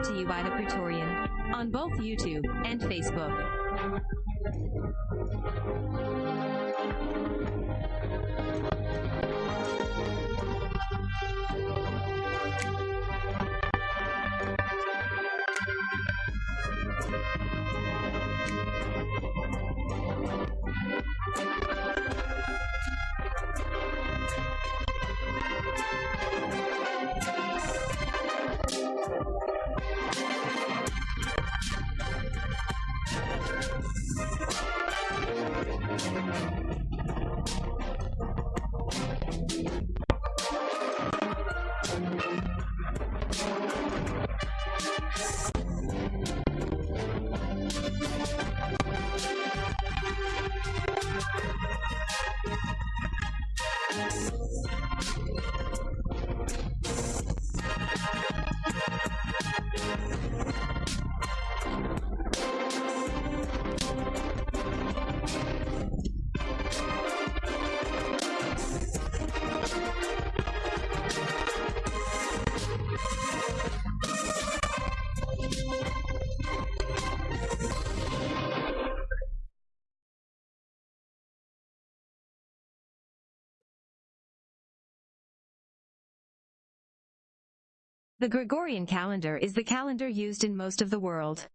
Brought to you by the Praetorian on both YouTube and Facebook. The Gregorian calendar is the calendar used in most of the world.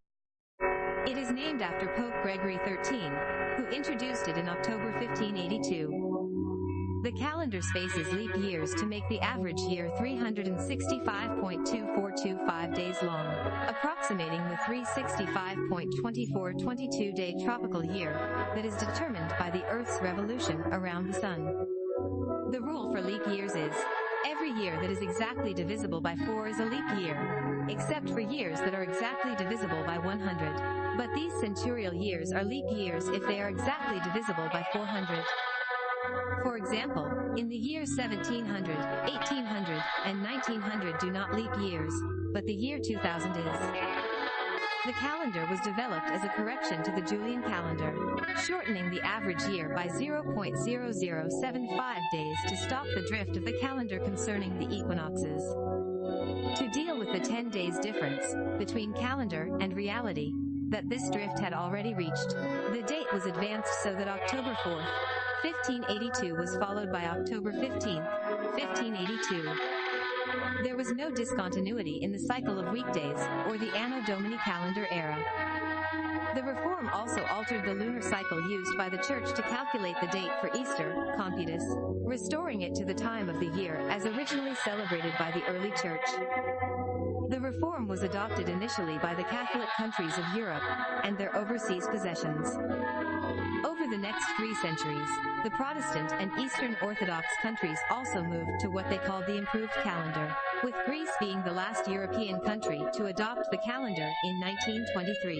It is named after Pope Gregory XIII, who introduced it in October 1582. The calendar spaces leap years to make the average year 365.2425 days long, approximating the 365.2422 day tropical year that is determined by the Earth's revolution around the Sun. The rule for leap years is Every year that is exactly divisible by 4 is a leap year, except for years that are exactly divisible by 100. But these centurial years are leap years if they are exactly divisible by 400. For example, in the years 1700, 1800, and 1900 do not leap years, but the year 2000 is. The calendar was developed as a correction to the Julian calendar, shortening the average year by 0.0075 days to stop the drift of the calendar concerning the equinoxes. To deal with the 10 days difference between calendar and reality that this drift had already reached, the date was advanced so that October 4th, 1582 was followed by October 15th, 1582. There was no discontinuity in the cycle of weekdays, or the Anno Domini calendar era. The reform also altered the lunar cycle used by the Church to calculate the date for Easter, Computus, restoring it to the time of the year as originally celebrated by the early Church. The reform was adopted initially by the Catholic countries of Europe and their overseas possessions. Over the next three centuries, the Protestant and Eastern Orthodox countries also moved to what they called the improved calendar, with Greece being the last European country to adopt the calendar in 1923.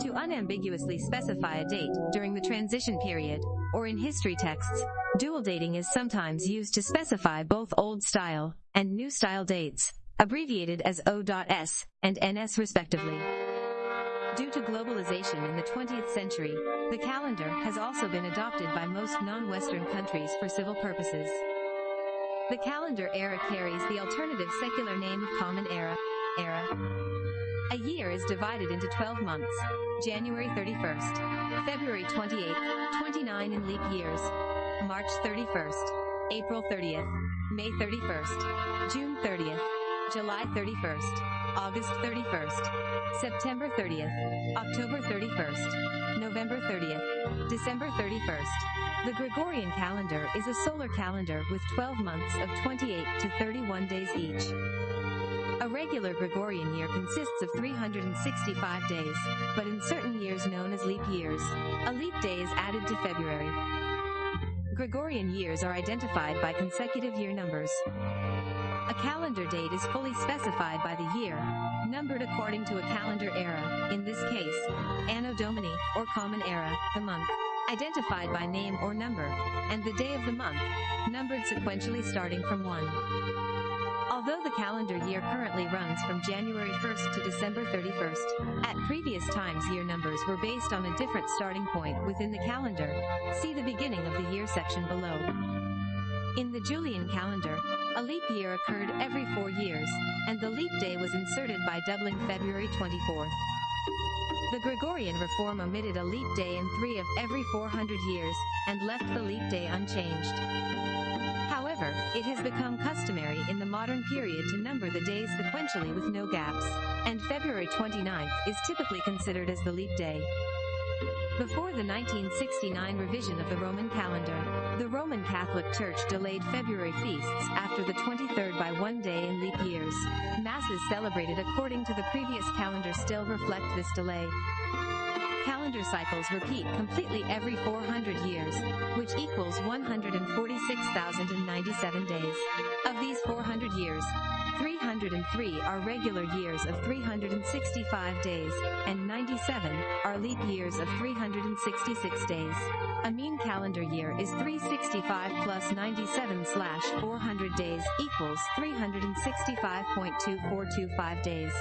To unambiguously specify a date during the transition period, or in history texts, dual dating is sometimes used to specify both old style and new style dates, abbreviated as O.S. and NS respectively. Due to globalization in the 20th century, the calendar has also been adopted by most non-Western countries for civil purposes. The calendar era carries the alternative secular name of Common Era. Era. A year is divided into 12 months. January 31st, February 28th, 29 in leap years, March 31st, April 30th, May 31st, June 30th, July 31st, August 31st, September 30th, October 31st, November 30th, December 31st. The Gregorian calendar is a solar calendar with 12 months of 28 to 31 days each. A regular Gregorian year consists of 365 days, but in certain years known as leap years, a leap day is added to February. Gregorian years are identified by consecutive year numbers. A calendar date is fully specified by the year, numbered according to a calendar era, in this case, Anno Domini, or Common Era, the month, identified by name or number, and the day of the month, numbered sequentially starting from 1. Although the calendar year currently runs from January 1st to December 31st, at previous times year numbers were based on a different starting point within the calendar. See the beginning of the year section below. In the Julian calendar, A leap year occurred every four years, and the leap day was inserted by doubling February 24th. The Gregorian reform omitted a leap day in three of every 400 years, and left the leap day unchanged. However, it has become customary in the modern period to number the days sequentially with no gaps, and February 29th is typically considered as the leap day. Before the 1969 revision of the Roman calendar, the Roman Catholic Church delayed February feasts after the 23rd by one day in leap years. Masses celebrated according to the previous calendar still reflect this delay. Calendar cycles repeat completely every 400 years, which equals 146,097 days. Of these 400 years, 303 are regular years of 365 days, and 97 are leap years of 366 days. A mean calendar year is 365 plus 97 slash 400 days equals 365.2425 days,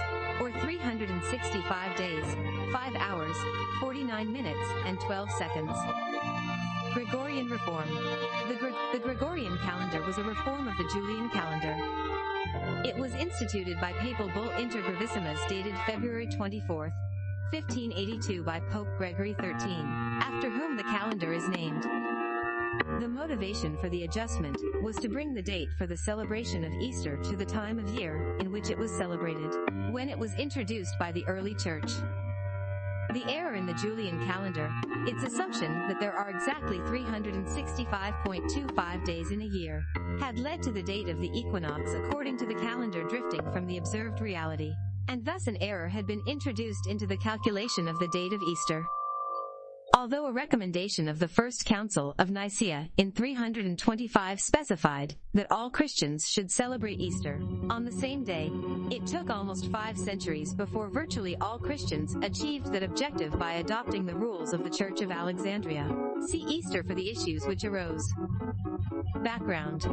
or 365 days, 5 hours, 49 minutes, and 12 seconds. Gregorian Reform the, Gre- the Gregorian calendar was a reform of the Julian calendar. It was instituted by papal bull Inter Gravissimas dated February 24, 1582 by Pope Gregory XIII, after whom the calendar is named. The motivation for the adjustment was to bring the date for the celebration of Easter to the time of year in which it was celebrated, when it was introduced by the early church. The error in the Julian calendar, its assumption that there are exactly 365.25 days in a year, had led to the date of the equinox according to the calendar drifting from the observed reality, and thus an error had been introduced into the calculation of the date of Easter. Although a recommendation of the First Council of Nicaea in 325 specified that all Christians should celebrate Easter on the same day, it took almost five centuries before virtually all Christians achieved that objective by adopting the rules of the Church of Alexandria. See Easter for the issues which arose. Background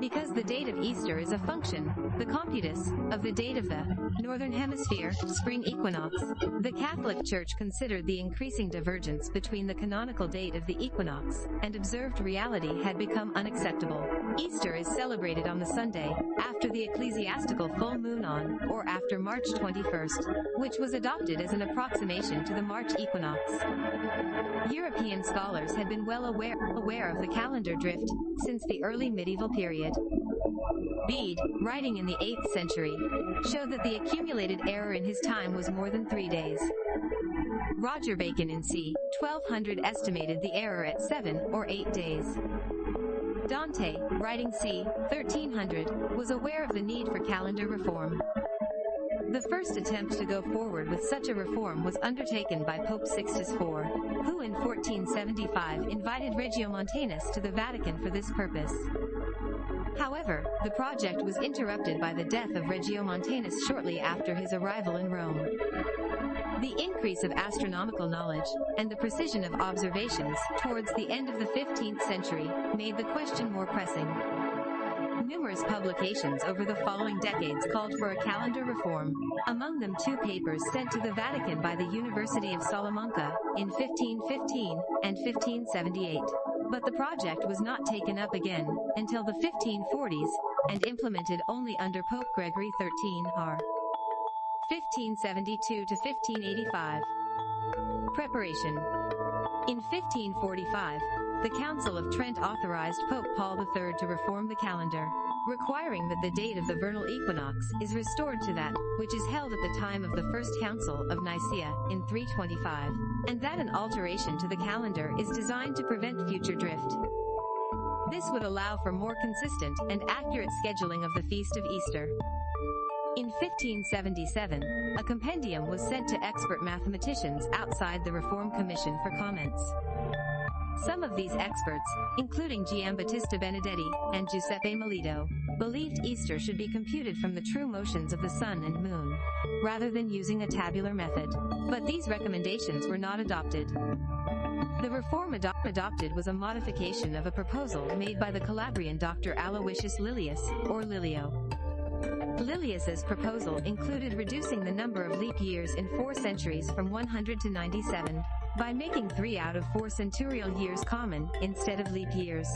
because the date of Easter is a function, the computus, of the date of the Northern Hemisphere spring equinox, the Catholic Church considered the increasing divergence between the canonical date of the equinox and observed reality had become unacceptable. Easter is celebrated on the Sunday after the ecclesiastical full moon on or after March 21st, which was adopted as an approximation to the March equinox. European scholars had been well aware, aware of the calendar drift since the early medieval period. Bede, writing in the 8th century, showed that the accumulated error in his time was more than three days. Roger Bacon in c. 1200 estimated the error at seven or eight days. Dante, writing c. 1300, was aware of the need for calendar reform. The first attempt to go forward with such a reform was undertaken by Pope Sixtus IV, who in 1475 invited Regiomontanus to the Vatican for this purpose. However, the project was interrupted by the death of Regiomontanus shortly after his arrival in Rome. The increase of astronomical knowledge, and the precision of observations, towards the end of the 15th century, made the question more pressing. Numerous publications over the following decades called for a calendar reform, among them two papers sent to the Vatican by the University of Salamanca in 1515 and 1578. But the project was not taken up again until the 1540s and implemented only under Pope Gregory XIII R. 1572 to 1585. Preparation. In 1545, the Council of Trent authorized Pope Paul III to reform the calendar, requiring that the date of the vernal equinox is restored to that which is held at the time of the First Council of Nicaea in 325, and that an alteration to the calendar is designed to prevent future drift. This would allow for more consistent and accurate scheduling of the Feast of Easter. In 1577, a compendium was sent to expert mathematicians outside the Reform Commission for comments. Some of these experts, including Giambattista Benedetti and Giuseppe Moleto, believed Easter should be computed from the true motions of the sun and moon, rather than using a tabular method. But these recommendations were not adopted. The reform ado- adopted was a modification of a proposal made by the Calabrian Dr. Aloysius Lilius, or Lilio. Lilius's proposal included reducing the number of leap years in four centuries from 100 to 97 by making three out of four centurial years common instead of leap years.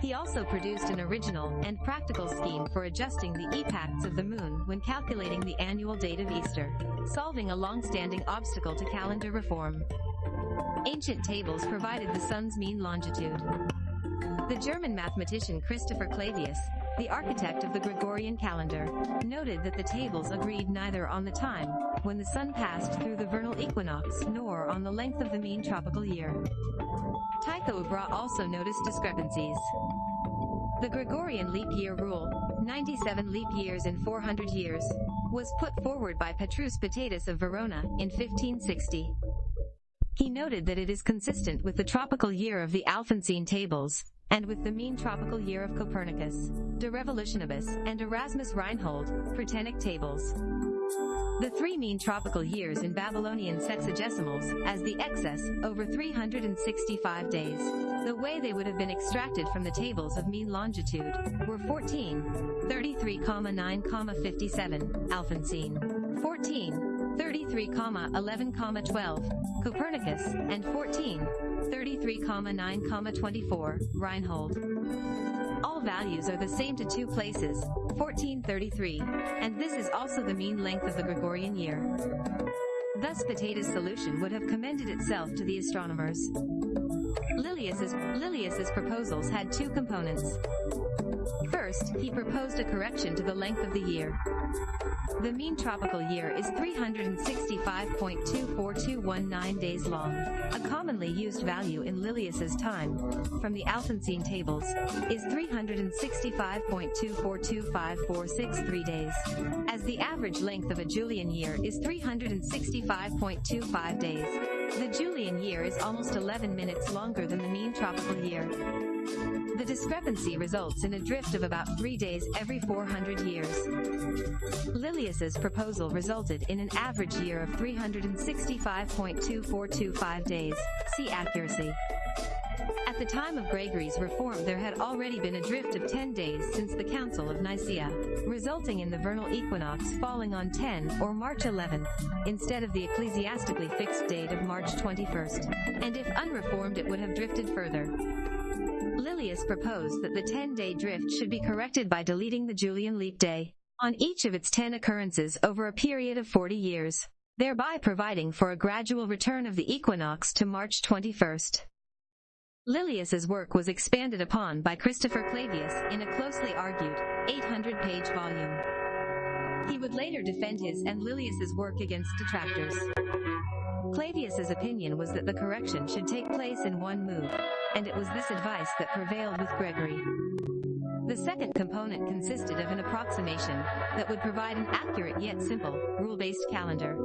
He also produced an original and practical scheme for adjusting the epochs of the moon when calculating the annual date of Easter, solving a long-standing obstacle to calendar reform. Ancient tables provided the sun's mean longitude. The German mathematician Christopher Clavius, the architect of the Gregorian calendar, noted that the tables agreed neither on the time when the sun passed through the vernal equinox nor on the length of the mean tropical year. Tycho Brahe also noticed discrepancies. The Gregorian leap year rule, 97 leap years in 400 years, was put forward by Petrus Pitatus of Verona in 1560. He noted that it is consistent with the tropical year of the Alphonsine tables, and with the mean tropical year of Copernicus, De Revolutionibus, and Erasmus Reinhold, Prutenic tables. The three mean tropical years in Babylonian sexagesimals, as the excess, over 365 days. The way they would have been extracted from the tables of mean longitude, were 14, 33,9, 57, Alphonsine, 14, 33, 11, 12, Copernicus, and 14, 33,9, 24, Reinhold. All values are the same to two places, 1433, and this is also the mean length of the Gregorian year. Thus Pitatus' solution would have commended itself to the astronomers. Lilius's, Lilius's proposals had two components. First, he proposed a correction to the length of the year. The mean tropical year is 365.24219 days long. A commonly used value in Lilius's time, from the Alphonsine tables, is 365.2425463 days. As the average length of a Julian year is 365.25 days, the Julian year is almost 11 minutes longer than the mean tropical year. The discrepancy results in a drift of about three days every 400 years. Lilius's proposal resulted in an average year of 365.2425 days. See accuracy. At the time of Gregory's reform there had already been a drift of 10 days since the Council of Nicaea, resulting in the vernal equinox falling on 10 or March 11th, instead of the ecclesiastically fixed date of March 21st, and if unreformed it would have drifted further. Lilius proposed that the 10-day drift should be corrected by deleting the Julian leap day on each of its 10 occurrences over a period of 40 years, thereby providing for a gradual return of the equinox to March 21st. Lilius's work was expanded upon by Christopher Clavius in a closely argued, 800-page volume. He would later defend his and Lilius's work against detractors. Clavius's opinion was that the correction should take place in one move, and it was this advice that prevailed with Gregory. The second component consisted of an approximation that would provide an accurate yet simple, rule-based calendar.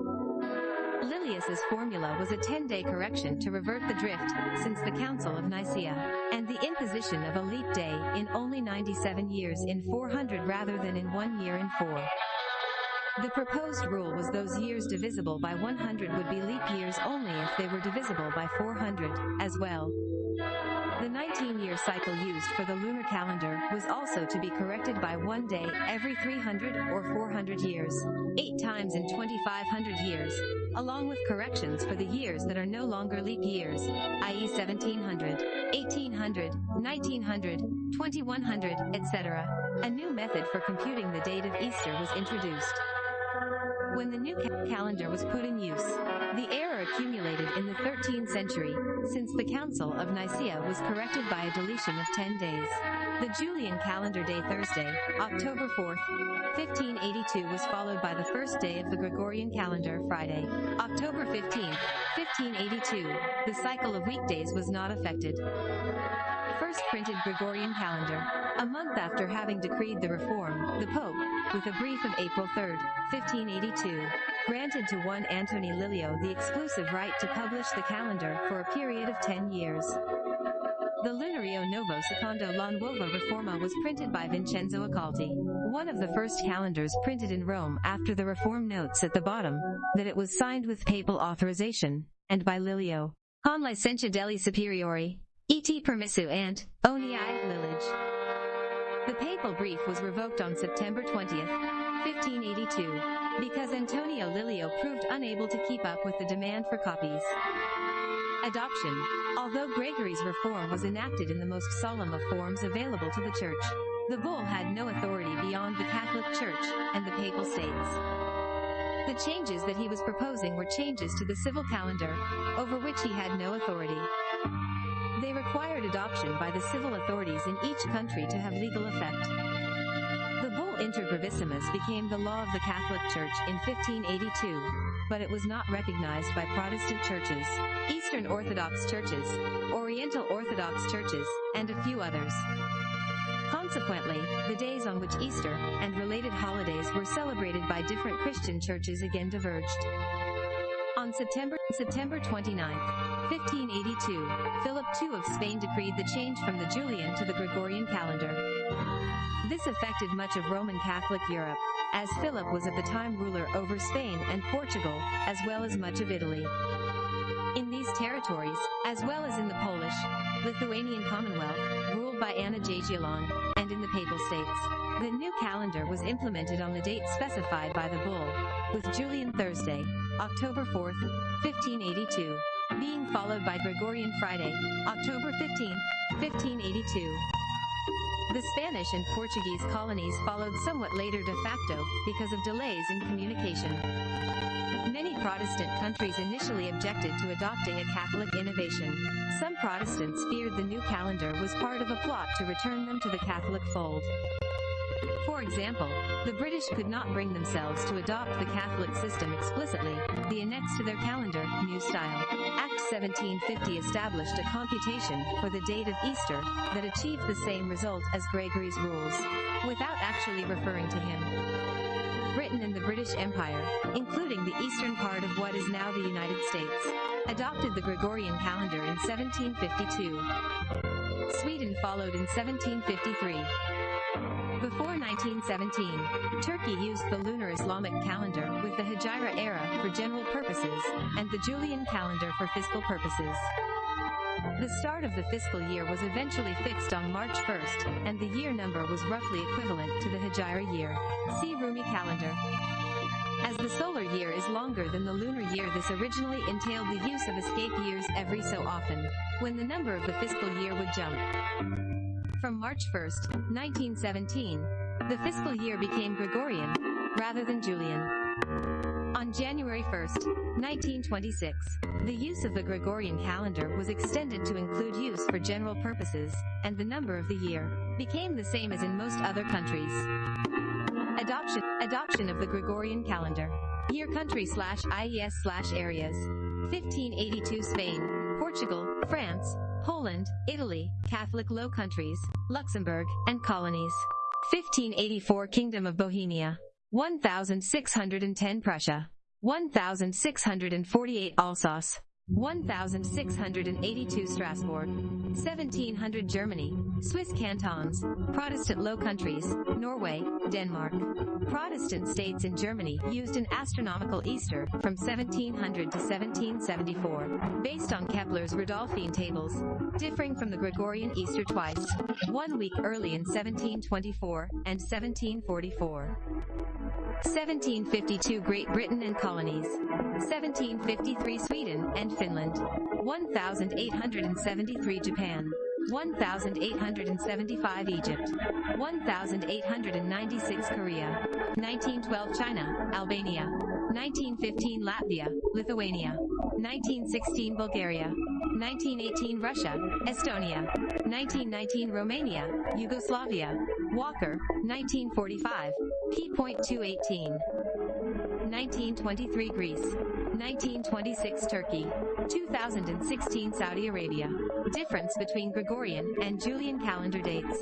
Lilius's formula was a 10-day correction to revert the drift since the Council of Nicaea, and the imposition of a leap day in only 97 years in 400 rather than in one year in four. The proposed rule was those years divisible by 100 would be leap years only if they were divisible by 400, as well. The 19-year cycle used for the lunar calendar was also to be corrected by one day every 300 or 400 years, eight times in 2,500 years, along with corrections for the years that are no longer leap years, i.e. 1700, 1800, 1900, 2100, etc. A new method for computing the date of Easter was introduced. When the new ca calendar was put in use, the error accumulated in the 13th century, since the Council of Nicaea was corrected by a deletion of 10 days. The Julian calendar day Thursday, October 4th, 1582 was followed by the first day of the Gregorian calendar Friday, October 15th, 1582. The cycle of weekdays was not affected first printed Gregorian calendar. A month after having decreed the reform, the Pope, with a brief of April 3, 1582, granted to one Antony Lilio the exclusive right to publish the calendar for a period of 10 years. The Lunario Novo Secondo la Nuova Reforma was printed by Vincenzo Accolti. One of the first calendars printed in Rome after the reform notes at the bottom that it was signed with papal authorization, and by Lilio. Con licentia degli superiori, et permissu and onii lilige. The papal brief was revoked on September 20, 1582, because Antonio Lilio proved unable to keep up with the demand for copies. Adoption. Although Gregory's reform was enacted in the most solemn of forms available to the Church, the bull had no authority beyond the Catholic Church and the Papal States. The changes that he was proposing were changes to the civil calendar, over which he had no authority. They required adoption by the civil authorities in each country to have legal effect. The bull Inter Gravissimas became the law of the Catholic Church in 1582, but it was not recognized by Protestant churches, Eastern Orthodox churches, Oriental Orthodox churches, and a few others. Consequently, the days on which Easter and related holidays were celebrated by different Christian churches again diverged. On September, September 29, 1582, Philip II of Spain decreed the change from the Julian to the Gregorian calendar. This affected much of Roman Catholic Europe, as Philip was at the time ruler over Spain and Portugal, as well as much of Italy. In these territories, as well as in the Polish, Lithuanian Commonwealth, ruled by Anna Jagiellon, and in the Papal States, the new calendar was implemented on the date specified by the bull, with Julian Thursday, October 4, 1582, being followed by Gregorian Friday, October 15, 1582. The Spanish and Portuguese colonies followed somewhat later de facto, because of delays in communication. Many Protestant countries initially objected to adopting a Catholic innovation. Some Protestants feared the new calendar was part of a plot to return them to the Catholic fold. For example, the British could not bring themselves to adopt the Catholic system explicitly. The annex to their calendar, New Style, Act 1750 established a computation for the date of Easter that achieved the same result as Gregory's rules, without actually referring to him. Britain and the British Empire, including the eastern part of what is now the United States, adopted the Gregorian calendar in 1752. Sweden followed in 1753. Before 1917, Turkey used the lunar Islamic calendar with the Hijra era for general purposes, and the Julian calendar for fiscal purposes. The start of the fiscal year was eventually fixed on March 1st, and the year number was roughly equivalent to the Hijra year. See Rumi calendar. As the solar year is longer than the lunar year this originally entailed the use of escape years every so often, when the number of the fiscal year would jump. March 1, 1917, the fiscal year became Gregorian, rather than Julian. On January 1, 1926, the use of the Gregorian calendar was extended to include use for general purposes, and the number of the year became the same as in most other countries. Adoption, adoption of the Gregorian calendar. Year country slash IES slash areas. 1582 Spain, Portugal, France, Poland, Italy, Catholic Low Countries, Luxembourg, and colonies. 1584 Kingdom of Bohemia. 1610 Prussia. 1648 Alsace. 1682 Strasbourg, 1700 Germany, Swiss cantons, Protestant Low Countries, Norway, Denmark. Protestant states in Germany used an astronomical Easter from 1700 to 1774, based on Kepler's Rudolphine tables, differing from the Gregorian Easter twice, one week early in 1724 and 1744. 1752 Great Britain and colonies. 1753 Sweden and Finland. 1873 Japan. 1875 Egypt. 1896 Korea. 1912 China, Albania. 1915 Latvia, Lithuania. 1916 Bulgaria. 1918 Russia, Estonia. 1919 Romania, Yugoslavia. Walker, 1945. P.218. 1923 Greece. 1926 Turkey. 2016 Saudi Arabia. Difference between Gregorian and Julian calendar dates.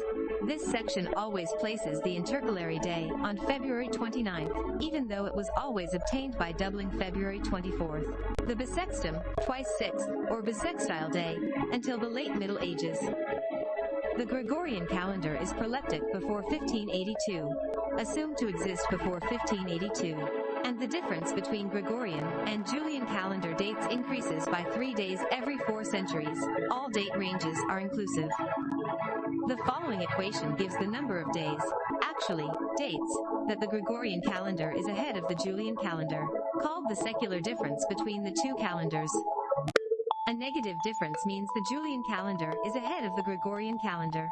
This section always places the intercalary day on February 29th, even though it was always obtained by doubling February 24th. The Bissextum, twice six, or Bissextile day, until the late Middle Ages. The Gregorian calendar is proleptic before 1582, assumed to exist before 1582, and the difference between Gregorian and Julian calendar dates increases by three days every four centuries. All date ranges are inclusive. The following equation gives the number of days, actually, dates, that the Gregorian calendar is ahead of the Julian calendar, called the secular difference between the two calendars. A negative difference means the Julian calendar is ahead of the Gregorian calendar.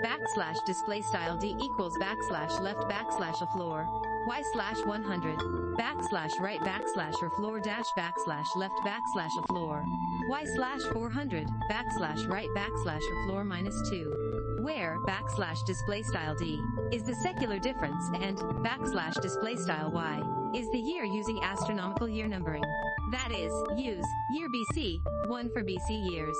Backslash display style D equals backslash left backslash a floor. Y slash 100. Backslash right backslash or floor dash backslash left backslash a floor. Y slash 400. Backslash right backslash or floor minus 2. Where backslash display style D is the secular difference and backslash display style Y is the year using astronomical year numbering. That is, use year BC, 1 for BC years.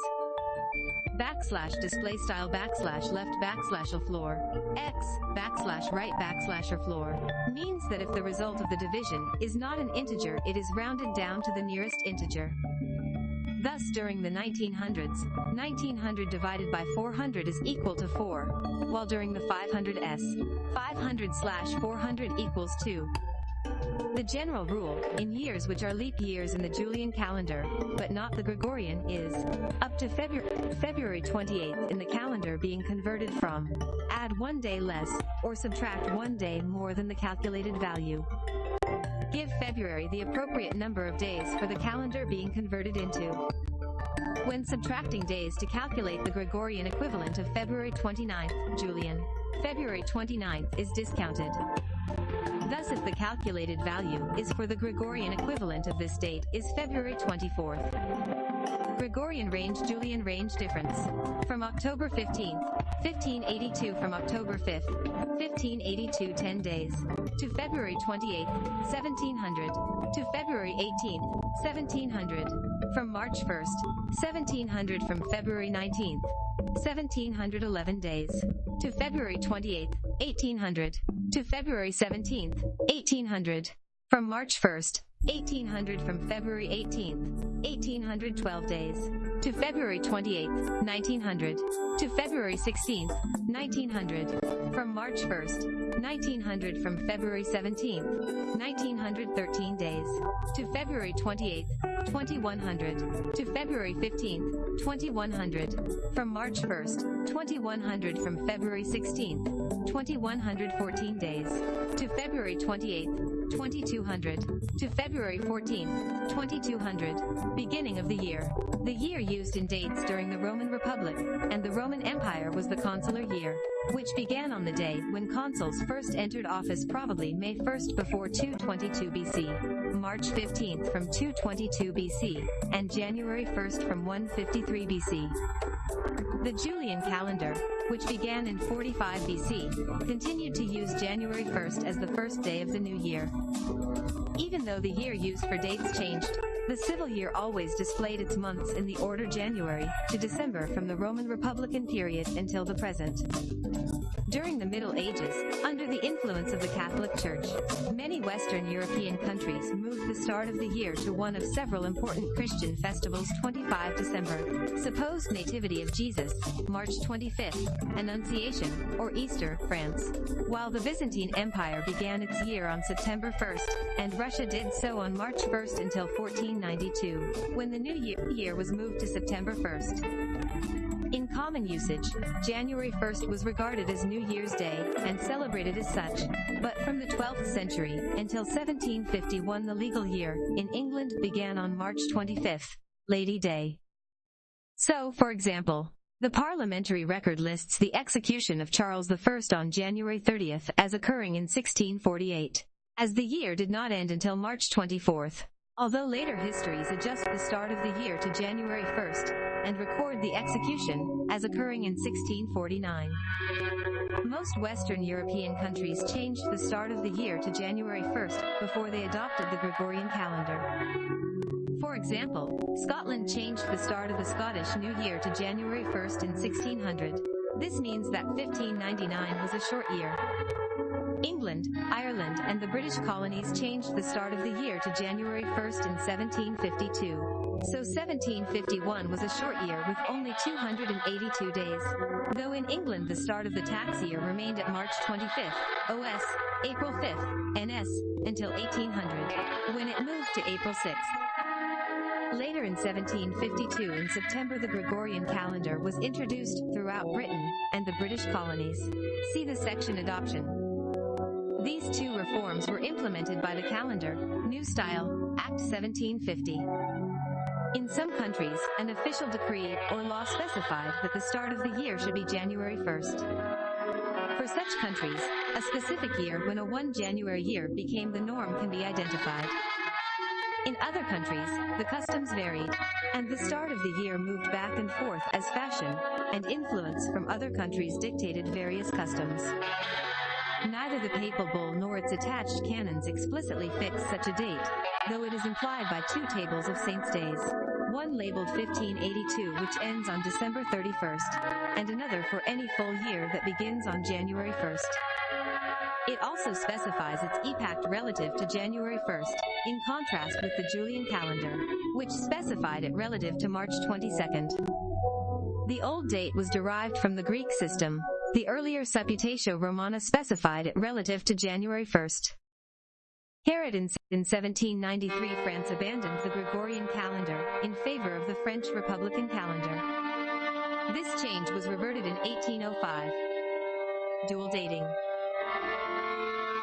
Backslash display style backslash left backslash a floor. X backslash right backslash or floor means that if the result of the division is not an integer, it is rounded down to the nearest integer. Thus, during the 1900s, 1900 divided by 400 is equal to 4, while during the 500s, 500 slash 400 equals 2. The general rule, in years which are leap years in the Julian calendar, but not the Gregorian, is up to February, February 28th in the calendar being converted from add one day less or subtract one day more than the calculated value. Give February the appropriate number of days for the calendar being converted into. When subtracting days to calculate the Gregorian equivalent of February 29th, Julian, February 29th is discounted. Thus if the calculated value is for the Gregorian equivalent of this date is February 24th. Gregorian range Julian range difference. From October 15th, 1582 from October 5th, 1582 10 days. To February 28th, 1700. To February 18th, 1700. From March 1st, 1700 from February 19th, 1711 days. To February 28th, 1800 to February 17th, 1800. From March 1st, 1800 from February 18th, 1812 days. To February 28th, 1900. To February 16th, 1900. From March 1st, 1900 from February 17th, 1913 days. To February 28th, 2100. To February 15th, 2100. From March 1st, 2100 from February 16th, 2114 days. To February 28th, 2200. To February 14th, 2200. Beginning of the year. The year used in dates during the Roman Republic, and the Roman Empire was the consular year, which began on the day when consuls first entered office probably May 1st before 222 BC, March 15th from 222 BC, and January 1st from 153 BC. The Julian calendar, which began in 45 BC, continued to use January 1st as the first day of the new year. Even though the year used for dates changed, the civil year always displayed its months in the order January to December from the Roman Republican period until the present. During the Middle Ages, under the influence of the Catholic Church, many Western European countries moved the start of the year to one of several important Christian festivals 25 December, supposed Nativity of Jesus, March 25th, Annunciation, or Easter, France, while the Byzantine Empire began its year on September 1st, and Russia did so on March 1st until 1492, when the new year, year was moved to September 1st. In common usage, January 1st was regarded as New Year's Day and celebrated as such, but from the 12th century until 1751 the legal year in England began on March 25th, Lady Day. So, for example, the parliamentary record lists the execution of Charles I on January 30th as occurring in 1648 as the year did not end until March 24th. Although later histories adjust the start of the year to January 1st and record the execution as occurring in 1649. Most Western European countries changed the start of the year to January 1st before they adopted the Gregorian calendar. For example, Scotland changed the start of the Scottish New Year to January 1st in 1600. This means that 1599 was a short year. England, Ireland, and the British colonies changed the start of the year to January 1st in 1752. So 1751 was a short year with only 282 days. Though in England the start of the tax year remained at March 25th, OS, April 5th, NS, until 1800, when it moved to April 6th. Later in 1752 in September the Gregorian calendar was introduced throughout Britain and the British colonies. See the section Adoption. These two reforms were implemented by the calendar, New Style, Act 1750. In some countries, an official decree or law specified that the start of the year should be January 1st. For such countries, a specific year when a 1 January year became the norm can be identified. In other countries, the customs varied, and the start of the year moved back and forth as fashion and influence from other countries dictated various customs. Neither the papal bull nor its attached canons explicitly fix such a date, though it is implied by two tables of saints' days. One labeled 1582 which ends on December 31st, and another for any full year that begins on January 1st. It also specifies its epact relative to January 1st, in contrast with the Julian calendar, which specified it relative to March 22nd. The old date was derived from the Greek system, the earlier Supputatio Romana specified it relative to January 1st. Herod in 1793 France abandoned the Gregorian calendar in favor of the French Republican calendar. This change was reverted in 1805. Dual dating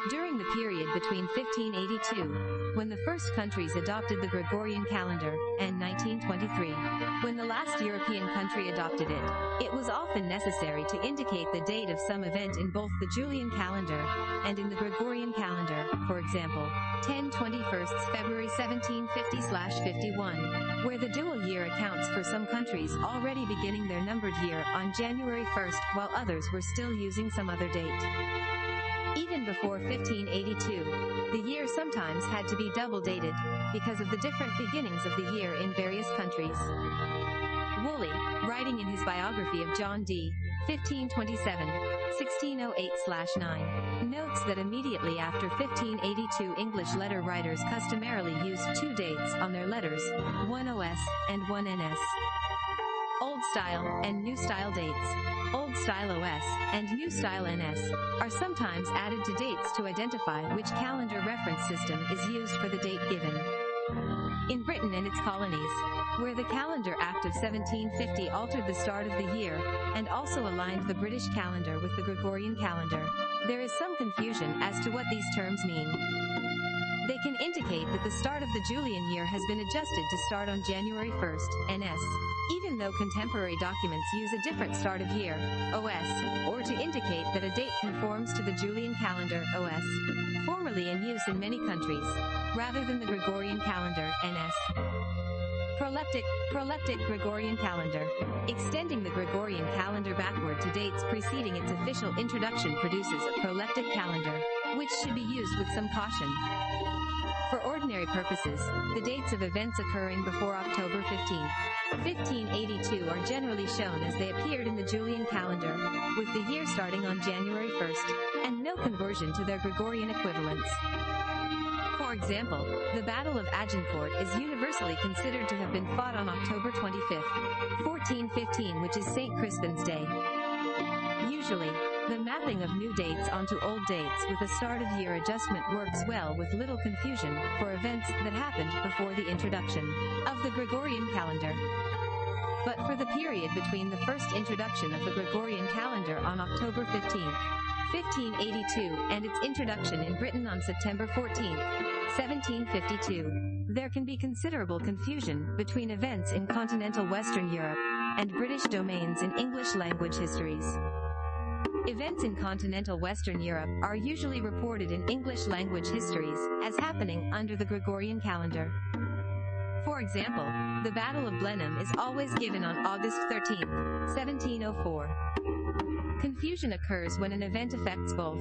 during the period between 1582, when the first countries adopted the Gregorian calendar, and 1923, when the last European country adopted it, it was often necessary to indicate the date of some event in both the Julian calendar and in the Gregorian calendar, for example, 10 21st February 1750-51, where the dual year accounts for some countries already beginning their numbered year on January 1st while others were still using some other date. Even before 1582, the year sometimes had to be double dated, because of the different beginnings of the year in various countries. Woolley, writing in his biography of John Dee, 1527, 1608-9, notes that immediately after 1582 English letter writers customarily used two dates on their letters, one OS and one NS. Old Style and New Style dates, Old Style OS and New Style NS, are sometimes added to dates to identify which calendar reference system is used for the date given. In Britain and its colonies, where the Calendar Act of 1750 altered the start of the year, and also aligned the British calendar with the Gregorian calendar, there is some confusion as to what these terms mean. They can indicate that the start of the Julian year has been adjusted to start on January 1st, NS, even though contemporary documents use a different start of year, OS, or to indicate that a date conforms to the Julian calendar, OS, formerly in use in many countries, rather than the Gregorian calendar, NS. Proleptic, proleptic Gregorian calendar. Extending the Gregorian calendar backward to dates preceding its official introduction produces a proleptic calendar, which should be used with some caution. For ordinary purposes, the dates of events occurring before October 15, 1582 are generally shown as they appeared in the Julian calendar, with the year starting on January 1st, and no conversion to their Gregorian equivalents. For example, the Battle of Agincourt is universally considered to have been fought on October 25, 1415 which is St. Crispin's Day. Usually, the mapping of new dates onto old dates with a start of year adjustment works well with little confusion for events that happened before the introduction of the Gregorian calendar. But for the period between the first introduction of the Gregorian calendar on October 15, 1582, and its introduction in Britain on September 14, 1752, there can be considerable confusion between events in continental Western Europe and British domains in English language histories. Events in continental Western Europe are usually reported in English language histories as happening under the Gregorian calendar. For example, the Battle of Blenheim is always given on August 13, 1704. Confusion occurs when an event affects both.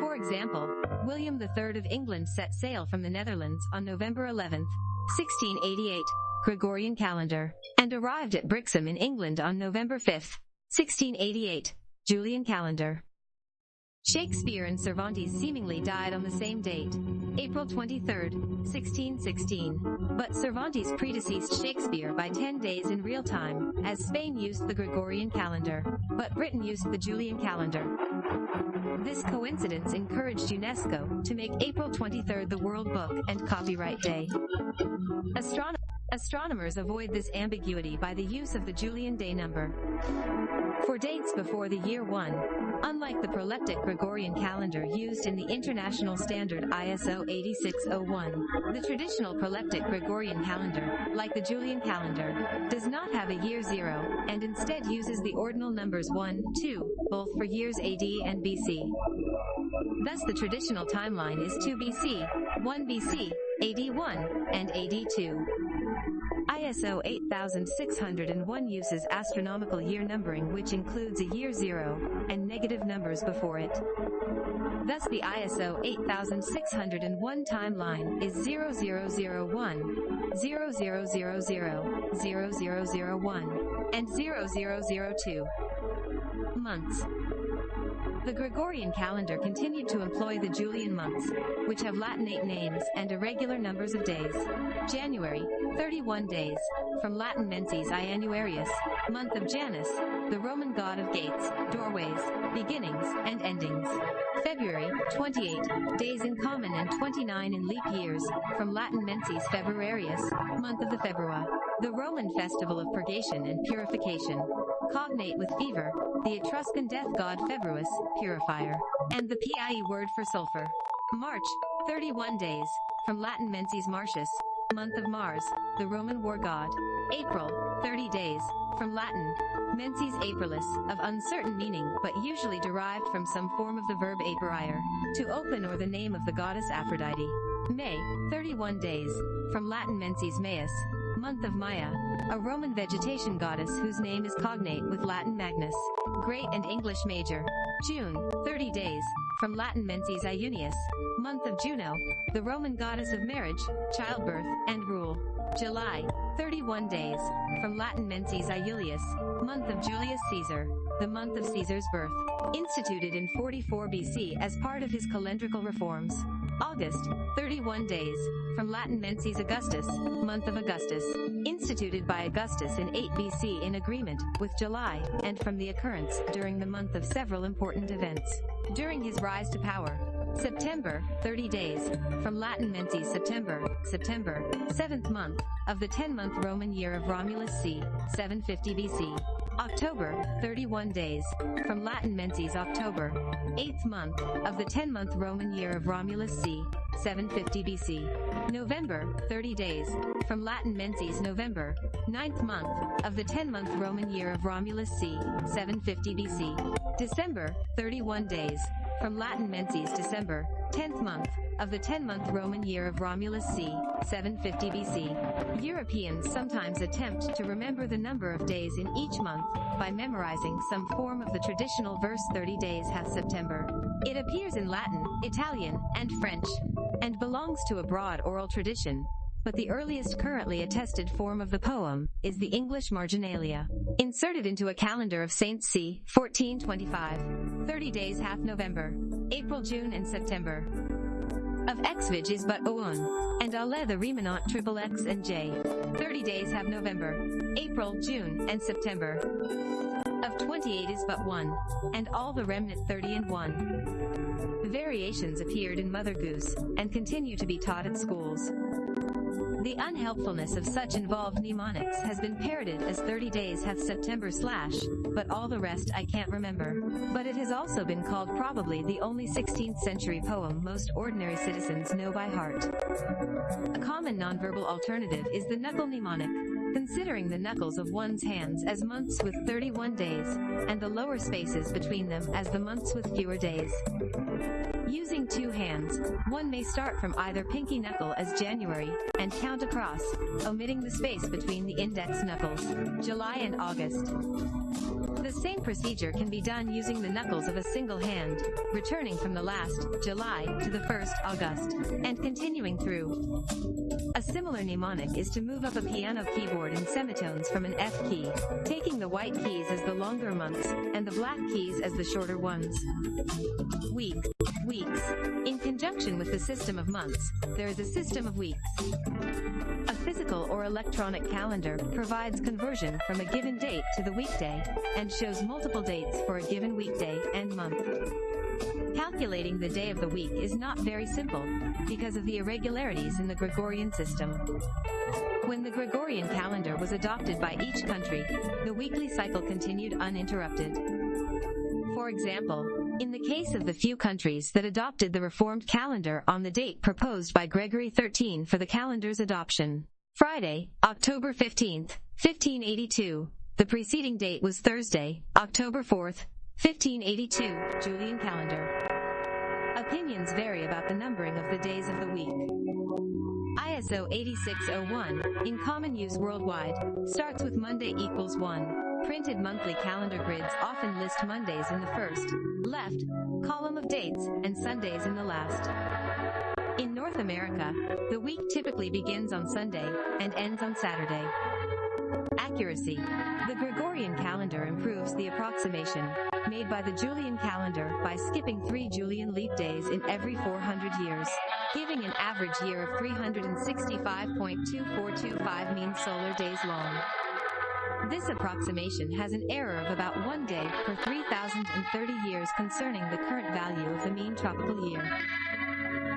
For example, William III of England set sail from the Netherlands on November 11, 1688, Gregorian calendar, and arrived at Brixham in England on November 5, 1688, Julian calendar. Shakespeare and Cervantes seemingly died on the same date, April 23, 1616, but Cervantes predeceased Shakespeare by 10 days in real time, as Spain used the Gregorian calendar, but Britain used the Julian calendar. This coincidence encouraged UNESCO to make April 23 the World Book and Copyright Day. Astronomy Astronomers avoid this ambiguity by the use of the Julian day number. For dates before the year 1, unlike the proleptic Gregorian calendar used in the international standard ISO 8601, the traditional proleptic Gregorian calendar, like the Julian calendar, does not have a year 0, and instead uses the ordinal numbers 1, 2, both for years AD and BC. Thus the traditional timeline is 2 BC, 1 BC, AD 1, and AD 2. ISO 8601 uses astronomical year numbering which includes a year zero and negative numbers before it. Thus the ISO 8601 timeline is 0001, 0000, 0001, and 0002. Months. The Gregorian calendar continued to employ the Julian months, which have Latinate names and irregular numbers of days. January, 31 days, from Latin menses Ianuarius, month of Janus, the Roman god of gates, doorways, beginnings, and endings. February, 28, days in common and 29 in leap years, from Latin menses Februarius, month of the Februa, the Roman festival of purgation and purification. Cognate with fever, the Etruscan death god Februus, purifier, and the PIE word for sulfur. March, 31 days, from Latin menses Martius, month of Mars, the Roman war god. April, 30 days, from Latin, menses aprilis, of uncertain meaning but usually derived from some form of the verb aperire, to open or the name of the goddess Aphrodite. May, 31 days, from Latin menses Maius, month of Maia, a Roman vegetation goddess whose name is cognate with Latin Magnus, Great and English Major. June, 30 days, from Latin menses Iunius, month of Juno, the Roman goddess of marriage, childbirth, and rule. July, 31 days, from Latin menses Iulius, month of Julius Caesar, the month of Caesar's birth, instituted in 44 BC as part of his calendrical reforms. August, 31 days, from Latin menses Augustus, month of Augustus, instituted by Augustus in 8 BC in agreement with July, and from the occurrence during the month of several important events. During his rise to power, September, 30 days, from Latin menses September, September, 7th month, of the 10-month Roman year of Romulus c. 750 BC. October, 31 days, from Latin menses October, 8th month, of the 10-month Roman year of Romulus c. 750 BC. November, 30 days, from Latin menses November, 9th month, of the 10-month Roman year of Romulus c. 750 BC. December, 31 days, from Latin menses December, 10th month, of the 10-month Roman year of Romulus c. 750 BC. Europeans sometimes attempt to remember the number of days in each month by memorizing some form of the traditional verse 30 days hath September. It appears in Latin, Italian, and French, and belongs to a broad oral tradition, but the earliest currently attested form of the poem is the English marginalia, inserted into a calendar of Saints c. 1425. 30 days half November, April, June, and September. Of Xvig is but Oun, and Ale the Remanent triple X and J. 30 days have November, April, June, and September. Of 28 is but one, and all the remnant 30 and 1. The variations appeared in Mother Goose, and continue to be taught at schools. The unhelpfulness of such involved mnemonics has been parroted as 30 days hath September slash, but all the rest I can't remember. But it has also been called probably the only 16th century poem most ordinary citizens know by heart. A common nonverbal alternative is the knuckle mnemonic, considering the knuckles of one's hands as months with 31 days, and the lower spaces between them as the months with fewer days. Using two hands, one may start from either pinky knuckle as January, and count across, omitting the space between the index knuckles, July and August. The same procedure can be done using the knuckles of a single hand, returning from the last, July, to the first, August, and continuing through. A similar mnemonic is to move up a piano keyboard in semitones from an F key, taking the white keys as the longer months, and the black keys as the shorter ones. Week. Weeks. In conjunction with the system of months, there is a system of weeks. A physical or electronic calendar provides conversion from a given date to the weekday, and shows multiple dates for a given weekday and month. Calculating the day of the week is not very simple, because of the irregularities in the Gregorian system. When the Gregorian calendar was adopted by each country, the weekly cycle continued uninterrupted. For example, in the case of the few countries that adopted the reformed calendar on the date proposed by Gregory XIII for the calendar's adoption, Friday, October 15, 1582, the preceding date was Thursday, October 4th, 1582, Julian calendar. Opinions vary about the numbering of the days of the week. ISO 8601, in common use worldwide, starts with Monday equals 1. Printed monthly calendar grids often list Mondays in the first, left, column of dates, and Sundays in the last. In North America, the week typically begins on Sunday and ends on Saturday. Accuracy. The Gregorian calendar improves the approximation made by the Julian calendar by skipping three Julian leap days in every 400 years, giving an average year of 365.2425 mean solar days long. This approximation has an error of about one day per 3,030 years concerning the current value of the mean tropical year.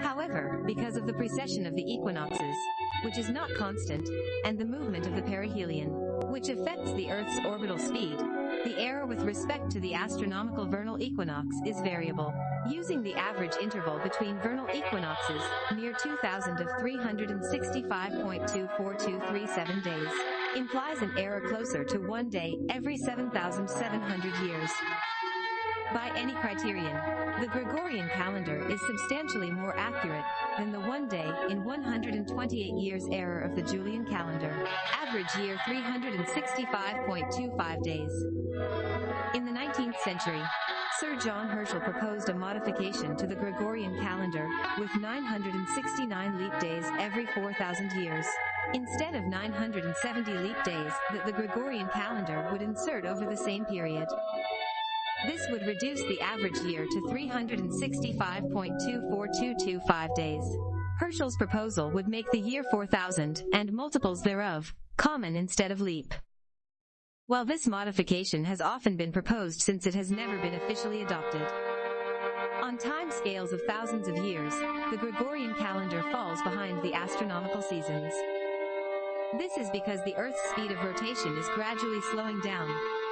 However, because of the precession of the equinoxes, which is not constant, and the movement of the perihelion, which affects the Earth's orbital speed, the error with respect to the astronomical vernal equinox is variable. Using the average interval between vernal equinoxes, near 2000 of 365.24237 days, implies an error closer to one day every 7,700 years. By any criterion, the Gregorian calendar is substantially more accurate than the one day in 128 years error of the Julian calendar, average year 365.25 days. In the 19th century, Sir John Herschel proposed a modification to the Gregorian calendar with 969 leap days every 4,000 years. Instead of 970 leap days that the Gregorian calendar would insert over the same period. This would reduce the average year to 365.24225 days. Herschel's proposal would make the year 4000, and multiples thereof, common instead of leap. While this modification has often been proposed since it has never been officially adopted. On time scales of thousands of years, the Gregorian calendar falls behind the astronomical seasons. This is because the Earth's speed of rotation is gradually slowing down,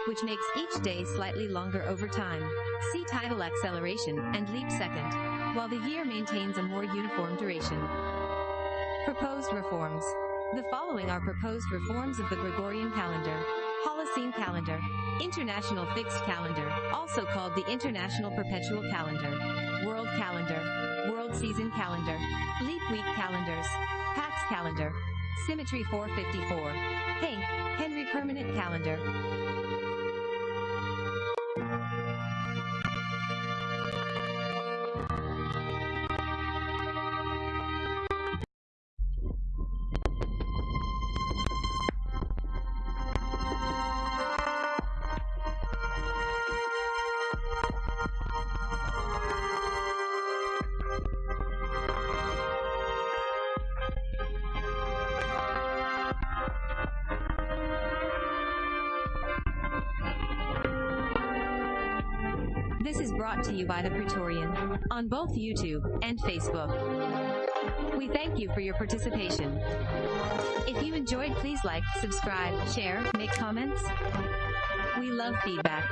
which makes each day slightly longer over time. See tidal acceleration and leap second, while the year maintains a more uniform duration. Proposed reforms. The following are proposed reforms of the Gregorian calendar. Holocene calendar. International fixed calendar, also called the International Perpetual Calendar. World calendar. World season calendar. Leap week calendars. Pax calendar. Symmetry 454. Hanke, Henry Permanent Calendar. You by the Praetorian on both YouTube and Facebook. We thank you for your participation. If you enjoyed, please like, subscribe, share, make comments. We love feedback.